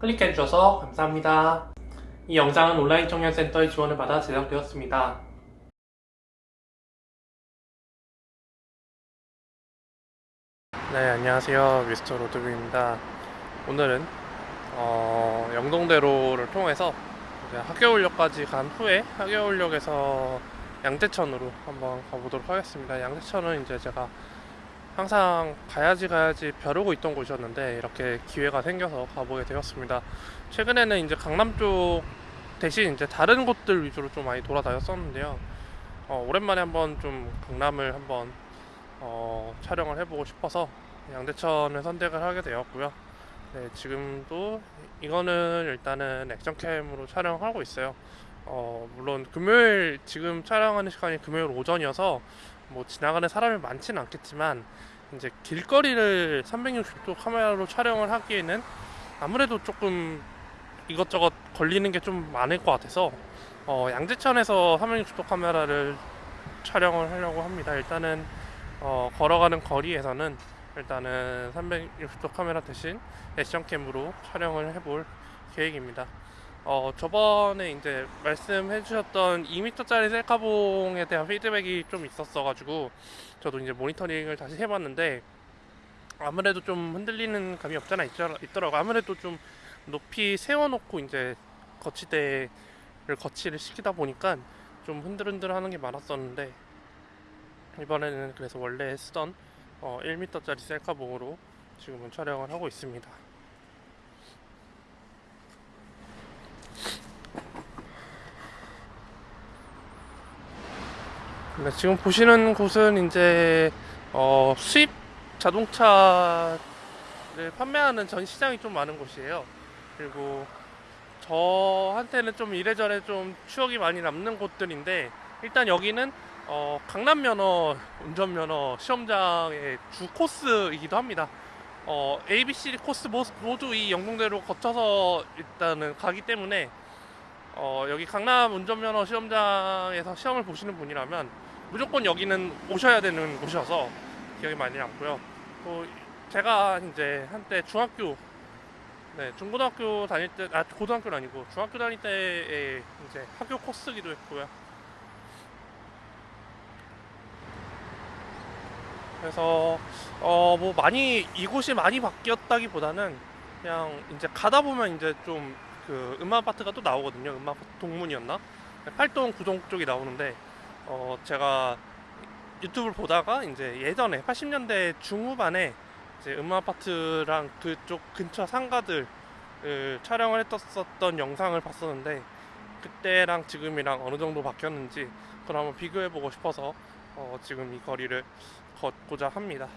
클릭해주셔서 감사합니다. 이 영상은 온라인 청년센터의 지원을 받아 제작되었습니다. 네, 안녕하세요. 미스터 로드뷰입니다. 오늘은 어, 영동대로를 통해서 이제 하계울역까지 간 후에 하계울역에서 양재천으로 한번 가보도록 하겠습니다. 양재천은 이제 제가 항상 가야지 가야지 벼르고 있던 곳이었는데 이렇게 기회가 생겨서 가보게 되었습니다. 최근에는 이제 강남 쪽 대신 이제 다른 곳들 위주로 좀 많이 돌아다녔었는데요. 어, 오랜만에 한번 좀 강남을 한번 어, 촬영을 해보고 싶어서 양재천을 선택을 하게 되었고요. 네, 지금도 이거는 일단은 액션캠으로 촬영하고 있어요. 어, 물론 금요일 지금 촬영하는 시간이 금요일 오전이어서 뭐 지나가는 사람이 많지는 않겠지만 이제 길거리를 360도 카메라로 촬영을 하기에는 아무래도 조금 이것저것 걸리는 게 좀 많을 것 같아서 어, 양재천에서 360도 카메라를 촬영을 하려고 합니다. 일단은 어, 걸어가는 거리에서는 일단은 360도 카메라 대신 액션캠으로 촬영을 해볼 계획입니다. 어, 저번에 이제 말씀해 주셨던 2m짜리 셀카봉에 대한 피드백이 좀 있었어 가지고 저도 이제 모니터링을 다시 해봤는데 아무래도 좀 흔들리는 감이 없잖아 있더라고 아무래도 좀 높이 세워놓고 이제 거치대를 거치를 시키다 보니까 좀 흔들흔들 하는 게 많았었는데 이번에는 그래서 원래 쓰던 어, 1m짜리 셀카봉으로 지금은 촬영을 하고 있습니다. 네, 지금 보시는 곳은 이제 어, 수입 자동차를 판매하는 전 시장이 좀 많은 곳이에요. 그리고 저한테는 좀 이래저래 좀 추억이 많이 남는 곳들인데 일단 여기는 어, 강남 면허 운전 면허 시험장의 주 코스이기도 합니다. 어, A, B, C 코스 모두 이 영동대로 거쳐서 일단은 가기 때문에 어, 여기 강남 운전면허 시험장에서 시험을 보시는 분이라면 무조건 여기는 오셔야 되는 곳이어서 기억이 많이 남고요. 또 제가 이제 한때 중학교, 네 중고등학교 다닐 때, 아 고등학교는 아니고 중학교 다닐 때에 이제 학교 코스기도 했고요. 그래서 어 뭐 많이 이곳이 많이 바뀌었다기보다는 그냥 이제 가다 보면 이제 좀 그 음악 아파트가 또 나오거든요. 음악 동문이었나? 팔동 구동 쪽이 나오는데 어 제가 유튜브를 보다가 이제 예전에 80년대 중후반에 이제 음악 아파트랑 그쪽 근처 상가들 촬영을 했었던 영상을 봤었는데 그때랑 지금이랑 어느 정도 바뀌었는지 그걸 한번 비교해 보고 싶어서 어 지금 이 거리를 걷고자 합니다.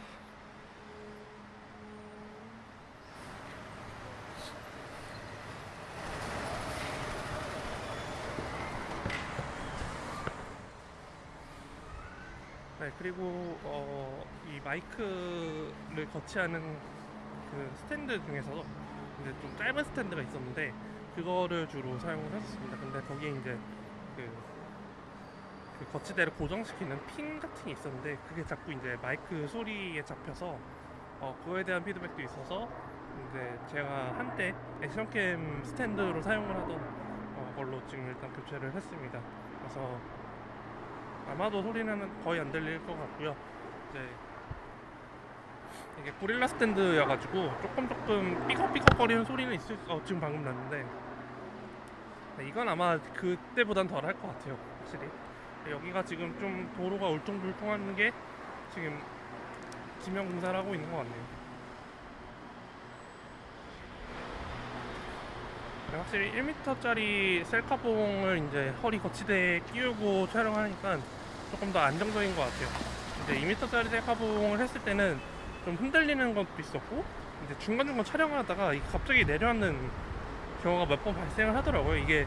그리고 어, 이 마이크를 거치하는 그 스탠드 중에서도 이제 좀 짧은 스탠드가 있었는데 그거를 주로 사용을 했었습니다. 근데 거기에 이제 그, 그 거치대를 고정시키는 핀 같은 게 있었는데 그게 자꾸 이제 마이크 소리에 잡혀서 어, 그거에 대한 피드백도 있어서 이제 제가 한때 액션캠 스탠드로 사용을 하던 어, 걸로 지금 일단 교체를 했습니다. 그래서 아마도 소리는 거의 안 들릴 것 같고요. 이제 이게 고릴라 스탠드여 가지고 조금 조금 삐걱삐걱 거리는 소리는 있을 어, 지금 방금 났는데 네, 이건 아마 그때보단 덜 할 것 같아요. 확실히 여기가 지금 좀 도로가 울퉁불퉁한 게 지금 지명 공사를 하고 있는 것 같네요. 확실히 1m짜리 셀카봉을 이제 허리 거치대에 끼우고 촬영하니까 조금 더 안정적인 것 같아요. 이제 2m짜리 셀카봉을 했을 때는 좀 흔들리는 것도 있었고 이제 중간중간 촬영을 하다가 갑자기 내려앉는 경우가 몇 번 발생을 하더라고요. 이게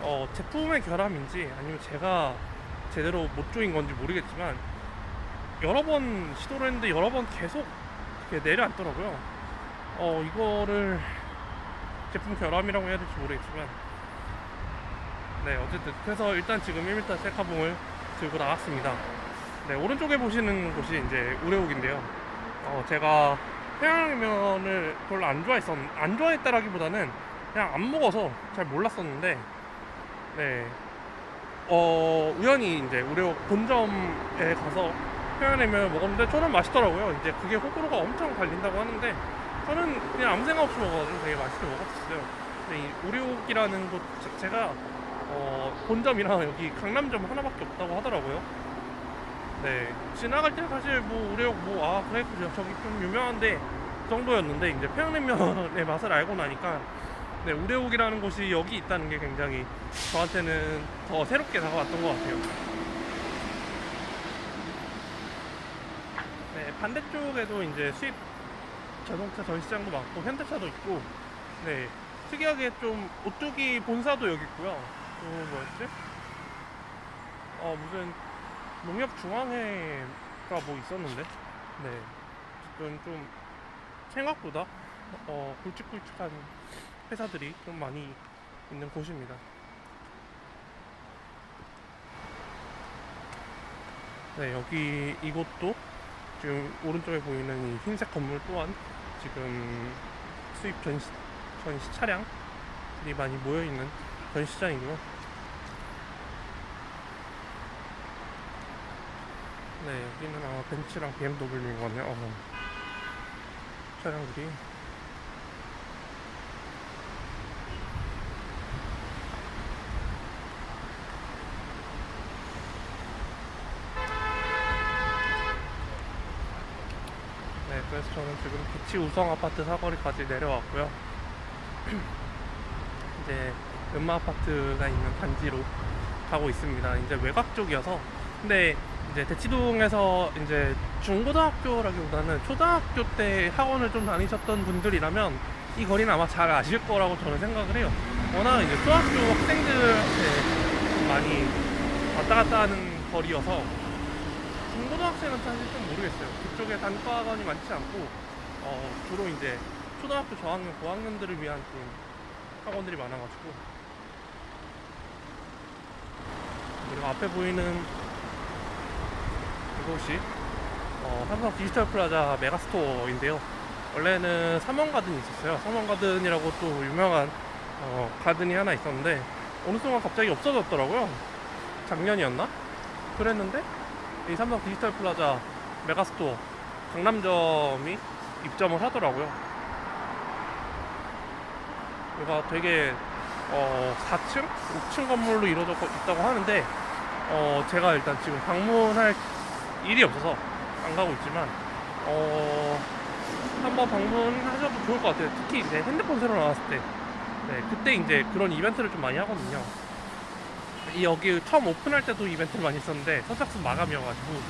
어 제품의 결함인지 아니면 제가 제대로 못 조인 건지 모르겠지만 여러 번 시도를 했는데 여러 번 계속 이렇게 내려앉더라고요. 어 이거를 제품 결함이라고 해야 될지 모르겠지만. 네 어쨌든. 그래서 일단 지금 1m 셀카봉을 들고 나왔습니다. 네 오른쪽에 보시는 곳이 이제 우레옥인데요. 어, 제가 태양면을 별로 안 좋아했었 안 좋아했다라기보다는 그냥 안 먹어서 잘 몰랐었는데. 네. 어, 우연히 이제 우리 본점에 가서 평양냉면을 먹었는데 저는 맛있더라고요. 이제 그게 호불호가 엄청 갈린다고 하는데 저는 그냥 아무 생각 없이 먹어가지고 되게 맛있게 먹었어요. 근데 이 우리옥이라는 곳 자체가 어, 본점이랑 여기 강남점 하나밖에 없다고 하더라고요. 네. 지나갈 때 사실 뭐 우리옥 뭐아 그래 그래 저기 좀 유명한데 그 정도였는데 이제 평양냉면의 맛을 알고 나니까 네, 우레옥이라는 곳이 여기 있다는 게 굉장히 저한테는 더 새롭게 다가왔던 것 같아요. 네, 반대쪽에도 이제 수입 자동차 전시장도 많고 현대차도 있고, 네, 특이하게 좀 오뚜기 본사도 여기 있고요. 또 뭐였지? 어 무슨 농협 중앙회가 뭐 있었는데, 네, 어쨌든 좀 생각보다 어 굵직굵직한 회사들이 좀 많이 있는 곳입니다. 네, 여기 이곳도 지금 오른쪽에 보이는 이 흰색 건물 또한 지금 수입 전시, 전시 차량들이 많이 모여 있는 전시장이고요. 네, 여기는 아마 벤츠랑 BMW인 것 같네요. 어, 차량들이 그래서 저는 지금 비치 우성 아파트 사거리까지 내려왔고요. 이제 음마 아파트가 있는 단지로 가고 있습니다. 이제 외곽 쪽이어서. 근데 이제 대치동에서 이제 중고등학교라기보다는 초등학교 때 학원을 좀 다니셨던 분들이라면 이 거리는 아마 잘 아실 거라고 저는 생각을 해요. 워낙 이제 초등학교 학생들한테 좀 많이 왔다 갔다 하는 거리여서 중고등학생은 사실 좀 모르겠어요. 그쪽에 단과학원이 많지 않고 어, 주로 이제 초등학교 저학년, 고학년들을 위한 좀 학원들이 많아가지고 그리고 앞에 보이는 이곳이 어, 삼성 디지털 플라자 메가스토어인데요. 원래는 삼원가든이 있었어요. 삼원가든이라고 또 유명한 어, 가든이 하나 있었는데 어느 순간 갑자기 없어졌더라고요. 작년이었나? 그랬는데 이 삼성 디지털 플라자 메가스토어 강남점이 입점을 하더라고요. 여기가 되게 어, 4층, 5층 건물로 이루어져 있다고 하는데 어, 제가 일단 지금 방문할 일이 없어서 안 가고 있지만 어, 한번 방문하셔도 좋을 것 같아요. 특히 이제 핸드폰 새로 나왔을 때, 네, 그때 이제 그런 이벤트를 좀 많이 하거든요. 이 여기 처음 오픈할 때도 이벤트를 많이 했었는데 선착순 마감이어가지고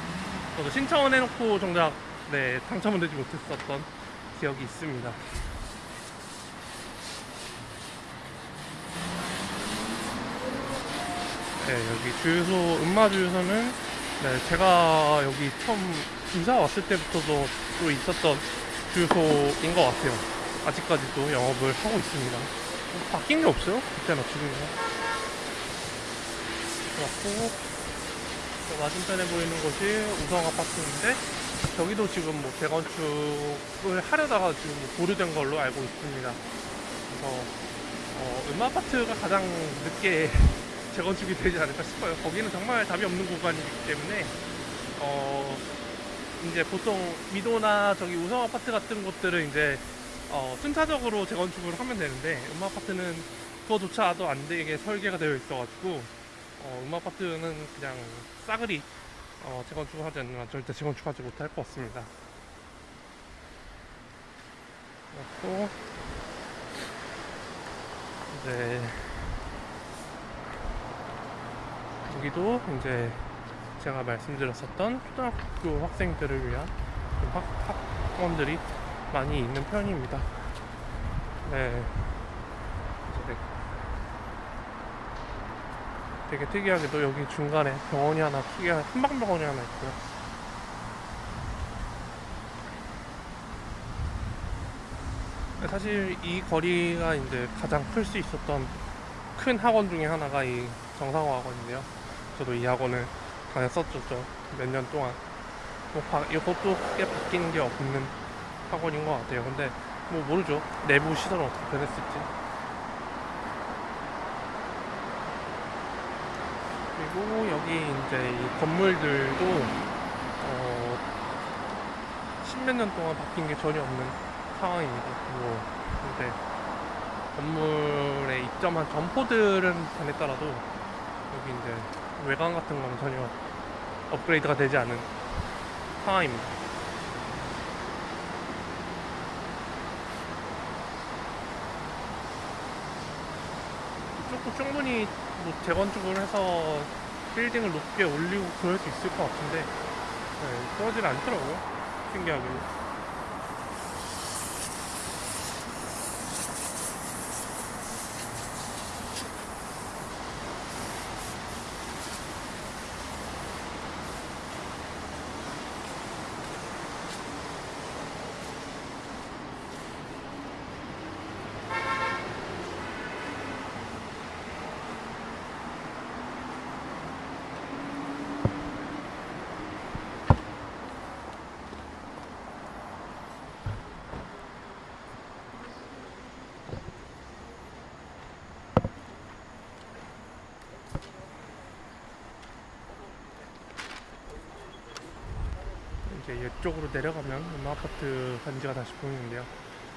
저도 신청은 해놓고 정작 네 당첨은 되지 못했었던 기억이 있습니다. 네 여기 주유소 음마 주유소는 네 제가 여기 처음 이사 왔을 때부터도 또 있었던 주유소인 것 같아요. 아직까지도 영업을 하고 있습니다. 뭐 바뀐 게 없어요. 그때나 지금이나. 그렇고 저 맞은편에 보이는 곳이 우성 아파트인데 저기도 지금 뭐 재건축을 하려다가 지금 뭐 보류된 걸로 알고 있습니다. 그래서 어, 음마 아파트가 가장 늦게 재건축이 되지 않을까 싶어요. 거기는 정말 답이 없는 구간이기 때문에 어 이제 보통 미도나 저기 우성 아파트 같은 곳들은 이제 어, 순차적으로 재건축을 하면 되는데 음마 아파트는 그거조차도 안 되게 설계가 되어 있어가지고 어, 음악 아파트는 그냥 싸그리 어, 재건축을 하지 않으면 절대 재건축하지 못할 것 같습니다. 그렇고 이제 여기도 이제 제가 말씀드렸었던 초등학교 학생들을 위한 좀 학, 학원들이 많이 있는 편입니다. 네. 이제 되게 특이하게도 여기 중간에 병원이 하나 특이한 한방병원이 하나 있고요. 사실 이 거리가 이제 가장 클 수 있었던 큰 학원 중에 하나가 이 정상호 학원인데요. 저도 이 학원을 다녔었죠. 몇 년 동안. 뭐 바, 이것도 크게 바뀐 게 없는 학원인 것 같아요. 근데 뭐 모르죠. 내부 시설은 어떻게 변했을지. 그리고 여기 이제 이 건물들도 어, 십몇 년 동안 바뀐 게 전혀 없는 상황입니다. 뭐 이제 건물에 입점한 점포들은 변했더라도 여기 이제 외관 같은 거는 전혀 업그레이드가 되지 않은 상황입니다. 충분히 뭐 재건축을 해서 빌딩을 높게 올리고 그럴 수 있을 것 같은데 네, 그러질 않더라고요. 신기하게. 이제 이쪽으로 내려가면 음아파트 단지가 다시 보이는데요.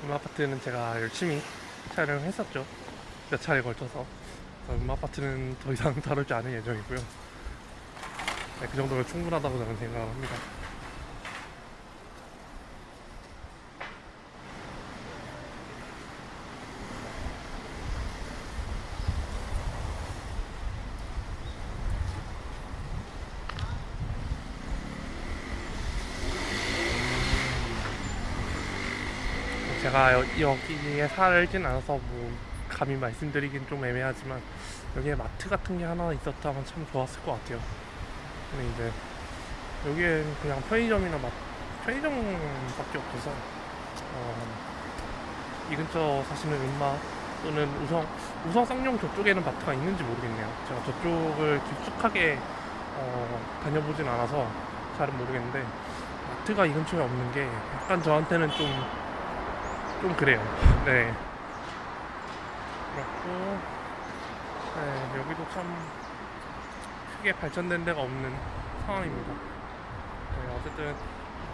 음아파트는 제가 열심히 촬영을 했었죠. 몇 차례 걸쳐서. 그래서 음아파트는 더 이상 다루지 않을 예정이고요. 네, 그 정도면 충분하다고 저는 생각합니다. 제가 여, 여기에 살진 않아서 뭐 감히 말씀드리긴 좀 애매하지만 여기에 마트 같은 게 하나 있었다면 참 좋았을 것 같아요. 근데 이제 여기에 그냥 편의점이나 막 편의점밖에 없어서 어, 이 근처 사시는 음마 또는 우성 우성 쌍용 저쪽에는 마트가 있는지 모르겠네요. 제가 저쪽을 깊숙하게 어, 다녀보진 않아서 잘은 모르겠는데 마트가 이 근처에 없는 게 약간 저한테는 좀 좀 그래요. 네. 그렇고 네, 여기도 참 크게 발전된 데가 없는 상황입니다. 네, 어쨌든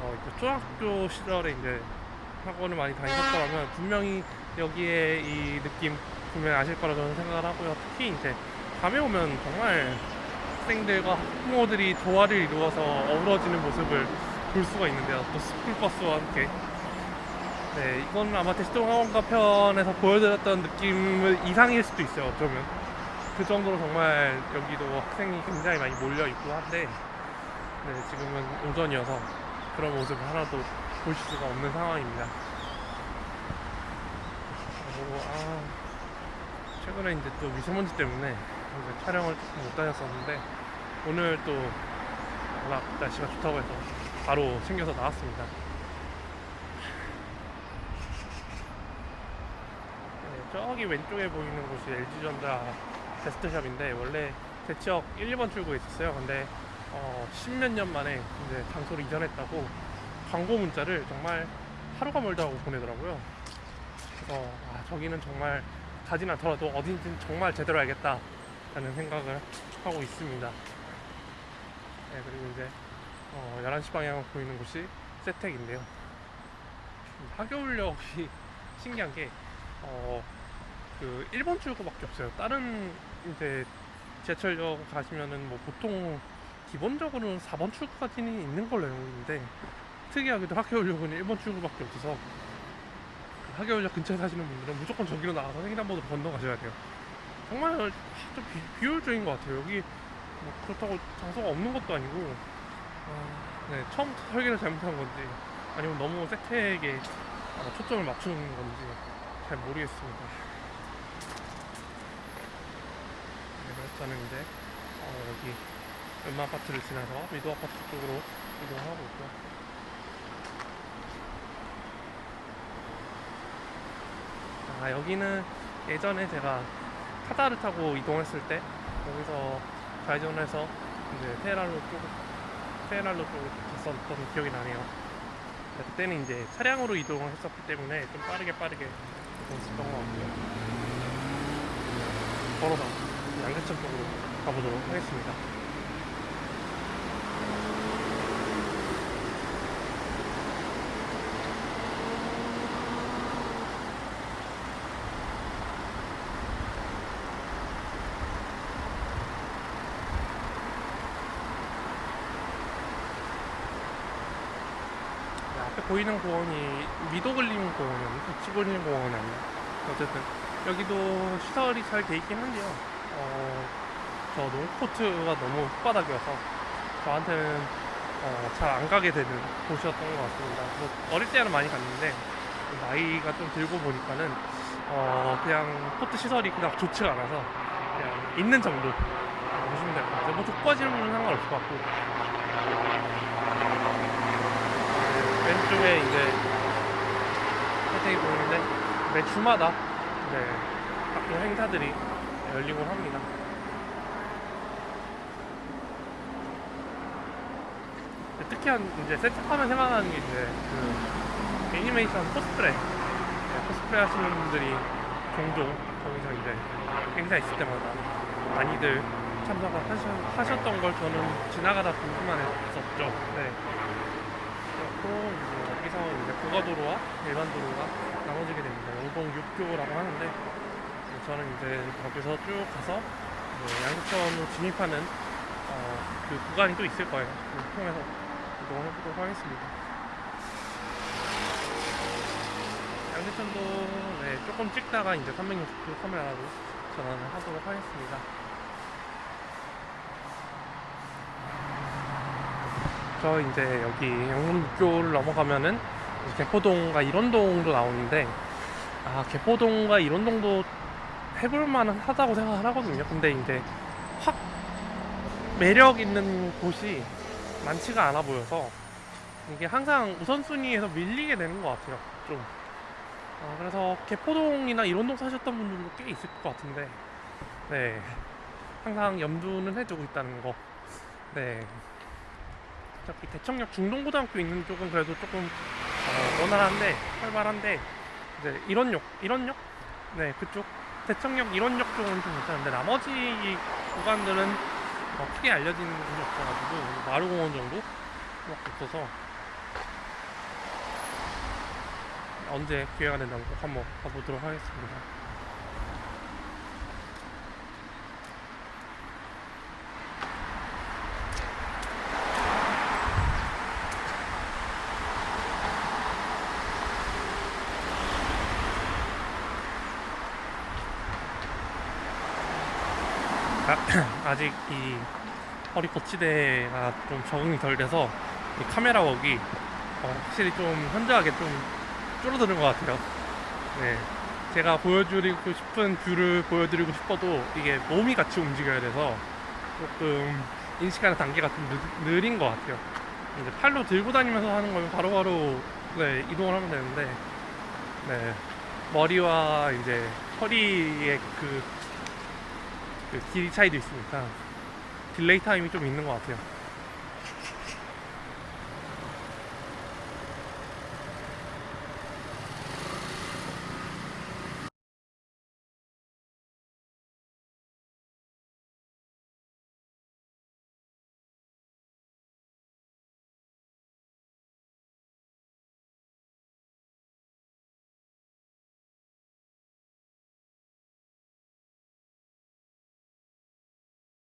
어, 이제 초등학교 시절에 이제 학원을 많이 다니셨더라면 분명히 여기에 이 느낌 분명히 아실 거라 저는 생각을 하고요. 특히 이제 밤에 오면 정말 학생들과 학부모들이 조화를 이루어서 어우러지는 모습을 볼 수가 있는데요. 또 스쿨버스와 함께. 네, 이건 아마 대시동 학원가 편에서 보여드렸던 느낌 이상일 수도 있어요. 어쩌면. 그 정도로 정말 여기도 학생이 굉장히 많이 몰려 있고 한데, 네, 지금은 오전이어서 그런 모습을 하나도 보실 수가 없는 상황입니다. 그리고, 아, 최근에 이제 또 미세먼지 때문에 촬영을 조금 못 다녔었는데, 오늘 또 워낙 날씨가 좋다고 해서 바로 챙겨서 나왔습니다. 네, 저기 왼쪽에 보이는 곳이 LG전자 베스트샵인데 원래 대치역 1, 2번 출구에 있었어요. 근데 어, 10몇 년 만에 이제 장소를 이전했다고 광고 문자를 정말 하루가 멀다 하고 보내더라고요. 그래서 아, 저기는 정말 가진 않더라도 어딘지는 정말 제대로 알겠다 라는 생각을 하고 있습니다. 네, 그리고 이제 어, 11시 방향으로 보이는 곳이 세택인데요. 하교울역이 신기한 게 어, 그 1번 출구밖에 없어요. 다른 이제 지하철역 가시면은 뭐 보통 기본적으로는 4번 출구까지는 있는 걸로 알고 있는데 특이하게도 학교역은 1번 출구밖에 없어서 그 학교역 근처에 사시는 분들은 무조건 저기로 나가서 횡단보도로 건너가셔야 돼요. 정말 좀 비, 비효율적인 것 같아요. 여기 뭐 그렇다고 장소가 없는 것도 아니고 어, 네, 처음부터 설계를 잘못한 건지 아니면 너무 세트에게 어, 초점을 맞추는 건지 잘 모르겠습니다. 네, 그래서 저는 이제 어, 여기 음마 아파트를 지나서 미도 아파트 쪽으로 이동하고 있고요. 아 여기는 예전에 제가 카다를 타고 이동했을 때 여기서 좌회전해서 이제 테헤랄로 쪽 테헤랄로 쪽으로 갔었던 기억이 나네요. 그때는 이제 차량으로 이동을 했었기 때문에 좀 빠르게 빠르게 이동했었던 것 같고요. 걸어서 양재천 쪽으로 가보도록 하겠습니다. 네, 앞에 보이는 공원이 미도글림 공원이었나? 북치글림 공원이었나? 어쨌든 여기도 시설이 잘 돼 있긴 한데요. 어, 저 농코트가 너무 흙바닥이어서 저한테는 어, 잘 안 가게 되는 곳이었던 것 같습니다. 뭐 어릴 때는 많이 갔는데 나이가 좀 들고 보니까는 어, 그냥 코트 시설이 그냥 좋지가 않아서 그냥 있는 정도 보시면 될 것 같아요. 뭐 좁아지면 상관없을 것 같고 왼쪽에 이제 혜택이 보이는데 매 주마다 네, 각종 행사들이 열리곤 합니다. 특히 한 이제 세탁하면 생각나는 게 이제 그 애니메이션 코스프레 네, 코스프레 하시는 분들이 종종 거기서 이제 행사 있을 때마다 많이들 참석을 하셨, 하셨던 걸 저는 지나가다 보기만 했었죠. 네. 그렇고 이제 여기서 이제 고가도로와 일반 도로가 나눠지게 됩니다. 영동 6교라고 하는데 저는 이제 거기서 쭉 가서 이제 양재천으로 진입하는 어, 그 구간이 또 있을 거예요. 그걸 통해서 이동을 해보도록 하겠습니다. 양재천도 네, 조금 찍다가 이제 360도 카메라로 전환을 하도록 하겠습니다. 저 이제 여기 영문교를 넘어가면은 개포동과 일원동도 나오는데 아 개포동과 일원동도 해볼 만은 하다고 생각을 하거든요. 근데 이제 확 매력 있는 곳이 많지가 않아 보여서 이게 항상 우선순위에서 밀리게 되는 것 같아요. 좀. 어, 그래서 개포동이나 일원동 사셨던 분들도 꽤 있을 것 같은데 네 항상 염두는 해두고 있다는 거. 네. 어차피 대청역 중동고등학교 있는 쪽은 그래도 조금 어, 원활한데 활발한데 이제 일원역 일원역 네 그쪽 대청역 일원역 쪽은 좀 괜찮은데 나머지 구간들은 어, 크게 알려지는 곳이 없어가지고 마루공원 정도 밖에 없어서 언제 기회가 된다면 꼭 한번 가보도록 하겠습니다. 아, 아직 이 허리 거치대가 좀 적응이 덜 돼서 이 카메라 work이 어, 확실히 좀 현저하게 좀 줄어드는 것 같아요. 네. 제가 보여드리고 싶은 view를 보여드리고 싶어도 이게 몸이 같이 움직여야 돼서 조금 인식하는 단계가 좀 느, 느린 것 같아요. 이제 팔로 들고 다니면서 하는 거면 바로바로 네, 이동을 하면 되는데 네. 머리와 이제 허리의 그, 그 길이 차이도 있으니까 딜레이 타임이 좀 있는 것 같아요.